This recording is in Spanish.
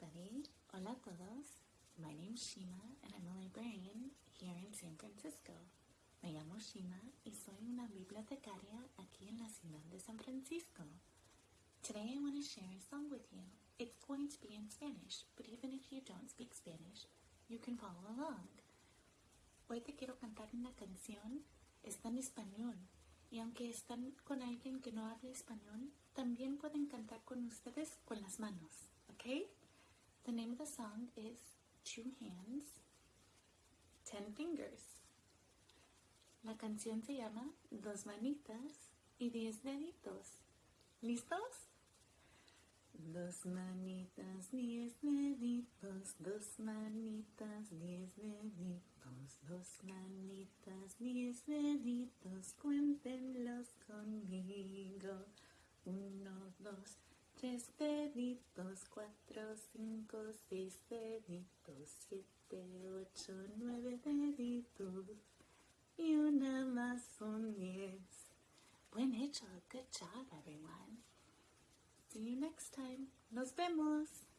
everybody. Hola a todos. My name's Shima and I'm a librarian here in San Francisco. Me llamo Shima y soy una bibliotecaria aquí en la ciudad de San Francisco. Today I want to share a song with you. It's going to be in Spanish, but even if you don't speak Spanish, you can follow along. Hoy te quiero cantar una canción, está en español, y aunque están con alguien que no habla español, también pueden cantar con ustedes con las manos, is Two Hands, Ten Fingers. La canción se llama Dos Manitas y Diez Deditos. ¿Listos? Dos manitas, diez deditos, dos manitas, diez deditos, dos manitas, diez deditos, cuéntenlos conmigo. Uno, dos, tres deditos, cuatro, cinco, seis deditos, siete, ocho, nueve deditos y una más son diez. Buen hecho, good job everyone. See you next time. Nos vemos.